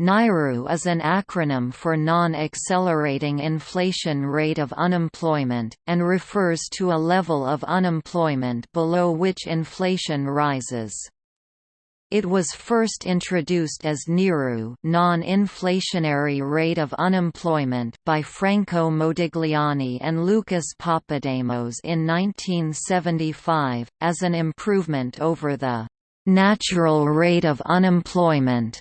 NAIRU is an acronym for Non-Accelerating Inflation Rate of Unemployment, and refers to a level of unemployment below which inflation rises. It was first introduced as NIRU non-inflationary rate of unemployment by Franco Modigliani and Lucas Papademos in 1975, as an improvement over the «natural rate of unemployment»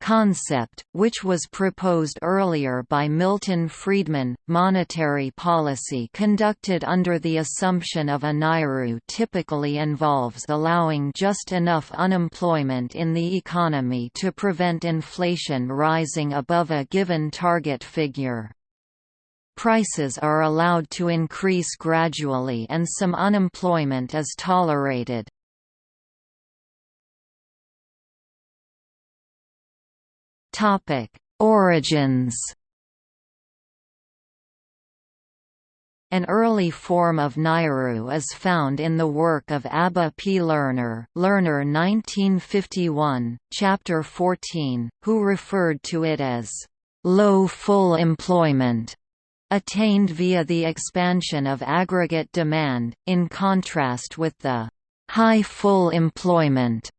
concept, which was proposed earlier by Milton Friedman. Monetary policy conducted under the assumption of a NAIRU typically involves allowing just enough unemployment in the economy to prevent inflation rising above a given target figure. Prices are allowed to increase gradually and some unemployment is tolerated. Topic: Origins. An early form of NAIRU is found in the work of Abba P. Lerner, Lerner 1951, Chapter 14, who referred to it as low full employment attained via the expansion of aggregate demand, in contrast with the high full employment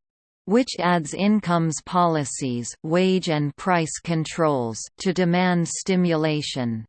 which adds incomes policies wage and price controls to demand stimulation.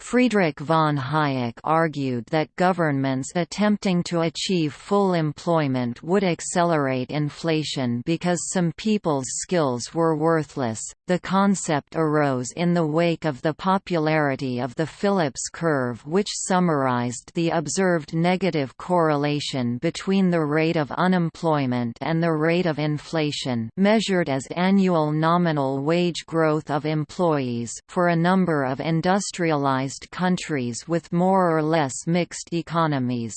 Friedrich von Hayek argued that governments attempting to achieve full employment would accelerate inflation because some people's skills were worthless. The concept arose in the wake of the popularity of the Phillips curve, which summarized the observed negative correlation between the rate of unemployment and the rate of inflation, measured as annual nominal wage growth of employees, for a number of industrialized countries with more or less mixed economies.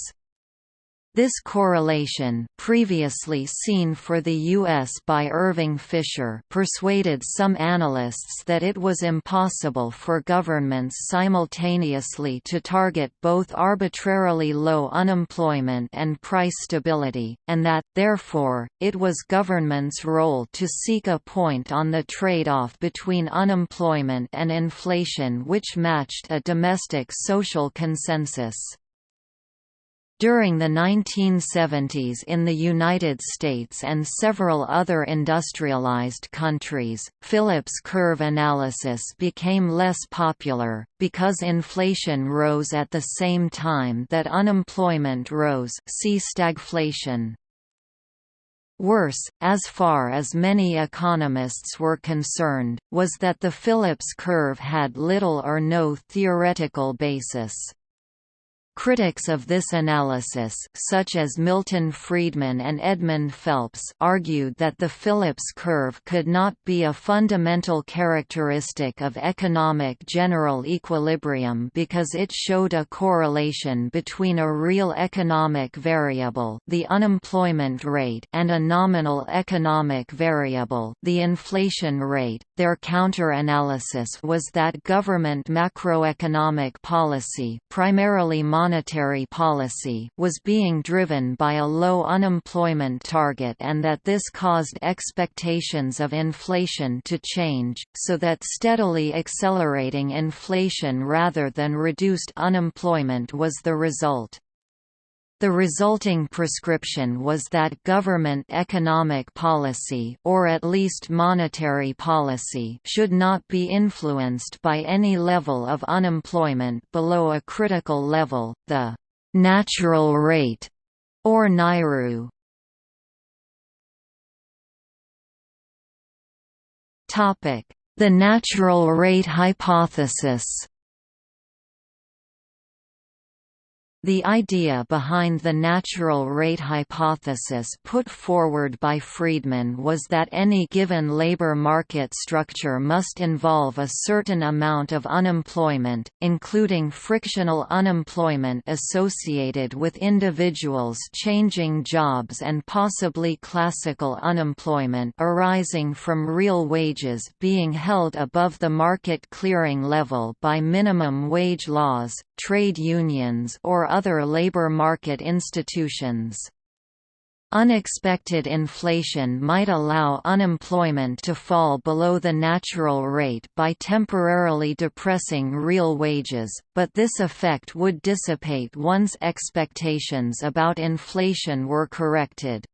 This correlation, previously seen for the U.S. by Irving Fisher persuaded some analysts that it was impossible for governments simultaneously to target both arbitrarily low unemployment and price stability, and that, therefore, it was governments' role to seek a point on the trade-off between unemployment and inflation which matched a domestic social consensus. During the 1970s in the United States and several other industrialized countries, Phillips curve analysis became less popular, because inflation rose at the same time that unemployment rose see stagflation. Worse, as far as many economists were concerned, was that the Phillips curve had little or no theoretical basis. Critics of this analysis such as Milton Friedman and Edmund Phelps argued that the Phillips curve could not be a fundamental characteristic of economic general equilibrium because it showed a correlation between a real economic variable the unemployment rate and a nominal economic variable the inflation rate. Their counter-analysis was that government macroeconomic policy primarily policy was being driven by a low unemployment target and that this caused expectations of inflation to change, so that steadily accelerating inflation rather than reduced unemployment was the result. The resulting prescription was that government economic policy or at least monetary policy should not be influenced by any level of unemployment below a critical level, the «natural rate» or NAIRU. The natural rate hypothesis The idea behind the natural rate hypothesis put forward by Friedman was that any given labor market structure must involve a certain amount of unemployment, including frictional unemployment associated with individuals changing jobs and possibly classical unemployment arising from real wages being held above the market clearing level by minimum wage laws, trade unions or other labor market institutions. Unexpected inflation might allow unemployment to fall below the natural rate by temporarily depressing real wages, but this effect would dissipate once expectations about inflation were corrected.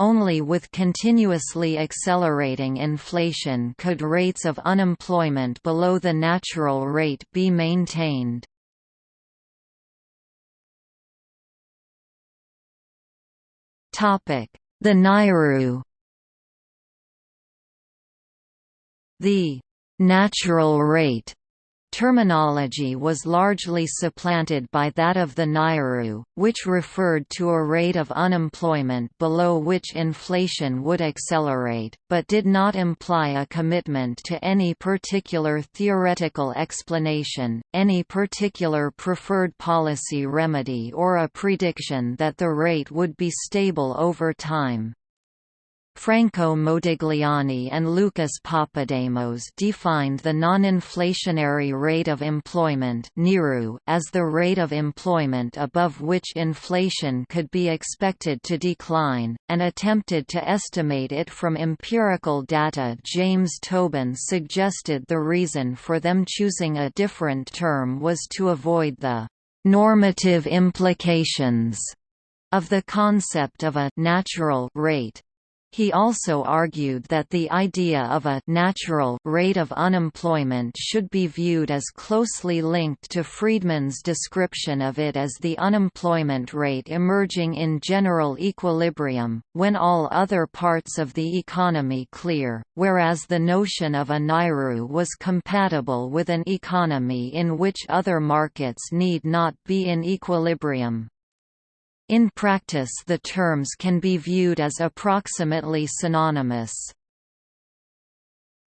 Only with continuously accelerating inflation could rates of unemployment below the natural rate be maintained. The Nairu The «natural rate» terminology was largely supplanted by that of the Nairu, which referred to a rate of unemployment below which inflation would accelerate, but did not imply a commitment to any particular theoretical explanation, any particular preferred policy remedy or a prediction that the rate would be stable over time. Franco Modigliani and Lucas Papademos defined the non-inflationary rate of employment as the rate of employment above which inflation could be expected to decline, and attempted to estimate it from empirical data James Tobin suggested the reason for them choosing a different term was to avoid the «normative implications» of the concept of a «natural» rate. He also argued that the idea of a natural rate of unemployment should be viewed as closely linked to Friedman's description of it as the unemployment rate emerging in general equilibrium, when all other parts of the economy clear, whereas the notion of a Nairu was compatible with an economy in which other markets need not be in equilibrium. In practice the terms can be viewed as approximately synonymous.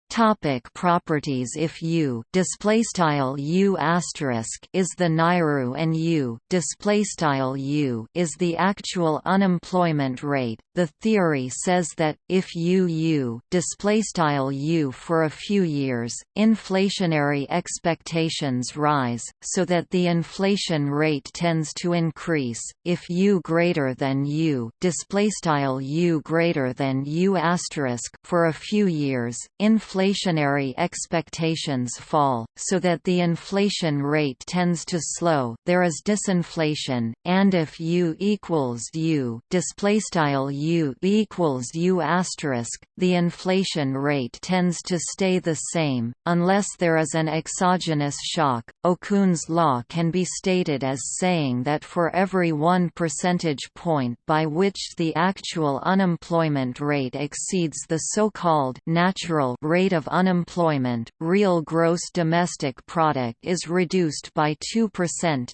Topic properties If U display style U asterisk is the Nairu and U display style U is the actual unemployment rate, the theory says that if U U display style U for a few years, inflationary expectations rise, so that the inflation rate tends to increase. If U greater than U display style U greater than U asterisk for a few years, inflation inflationary expectations fall, so that the inflation rate tends to slow. There is disinflation, and if U equals U, display style U equals U asterisk, the inflation rate tends to stay the same unless there is an exogenous shock. Okun's law can be stated as saying that for every 1 percentage point by which the actual unemployment rate exceeds the so-called natural rate rate of unemployment, real gross domestic product is reduced by 2%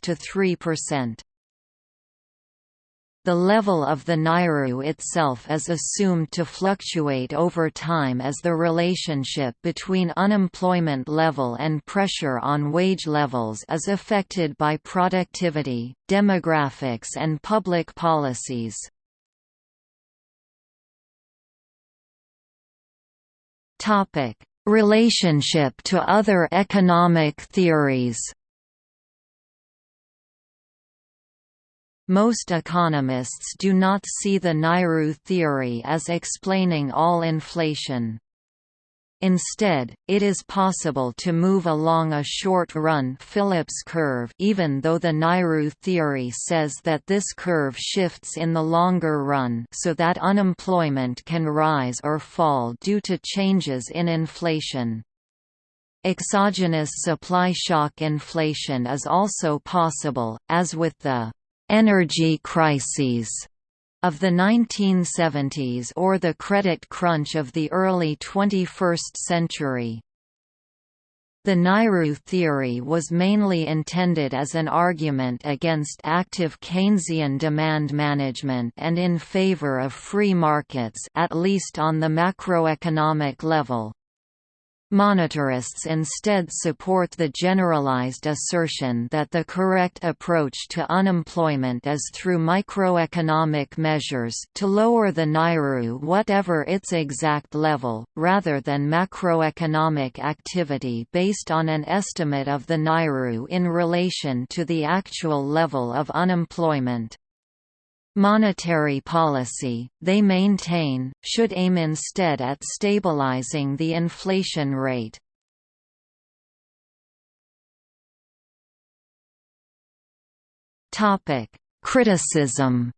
to 3%. The level of the Nairu itself is assumed to fluctuate over time as the relationship between unemployment level and pressure on wage levels is affected by productivity, demographics and public policies. Topic: Relationship to other economic theories. Most economists do not see the Nairu theory as explaining all inflation. Instead, it is possible to move along a short-run Phillips curve even though the Nairu theory says that this curve shifts in the longer run so that unemployment can rise or fall due to changes in inflation. Exogenous supply shock inflation is also possible, as with the energy crises of the 1970s or the credit crunch of the early 21st century. The Nairu theory was mainly intended as an argument against active Keynesian demand management and in favor of free markets at least on the macroeconomic level. Monetarists instead support the generalized assertion that the correct approach to unemployment is through microeconomic measures to lower the Nairu whatever its exact level, rather than macroeconomic activity based on an estimate of the Nairu in relation to the actual level of unemployment. Monetary policy, they maintain, should aim instead at stabilizing the inflation rate. Criticism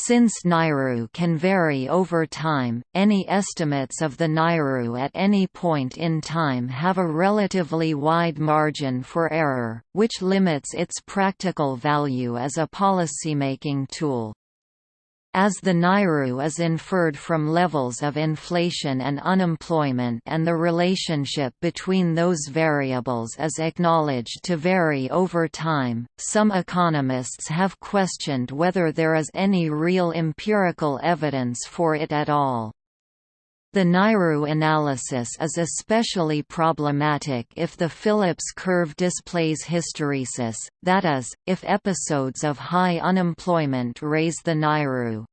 Since Nairu can vary over time, any estimates of the Nairu at any point in time have a relatively wide margin for error, which limits its practical value as a policymaking tool. As the Nairu is inferred from levels of inflation and unemployment and the relationship between those variables is acknowledged to vary over time, some economists have questioned whether there is any real empirical evidence for it at all. The Nairu analysis is especially problematic if the Phillips curve displays hysteresis, that is, if episodes of high unemployment raise the Nairu.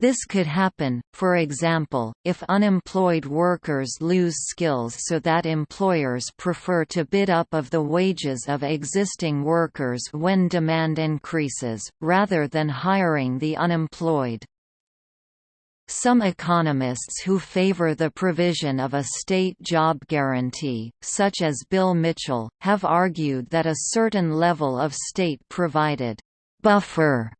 This could happen, for example, if unemployed workers lose skills so that employers prefer to bid up of the wages of existing workers when demand increases, rather than hiring the unemployed. Some economists who favor the provision of a state job guarantee, such as Bill Mitchell, have argued that a certain level of state-provided buffer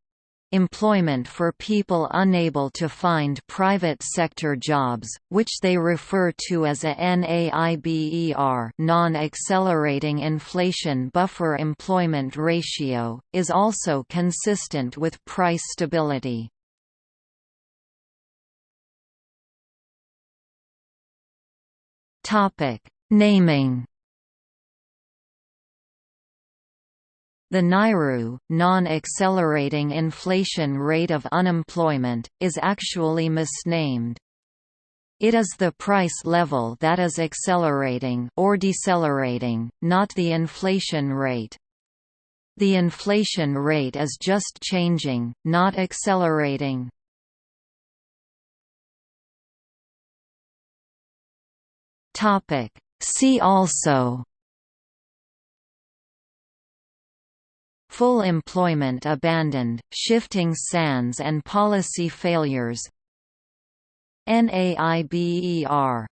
employment for people unable to find private sector jobs, which they refer to as a NAIBER non-accelerating inflation buffer employment ratio, is also consistent with price stability. Topic: Naming. The Nairu, non-accelerating inflation rate of unemployment, is actually misnamed. It is the price level that is accelerating or decelerating, not the inflation rate. The inflation rate is just changing, not accelerating. Topic. See also Full employment abandoned, shifting sands and policy failures NAIBER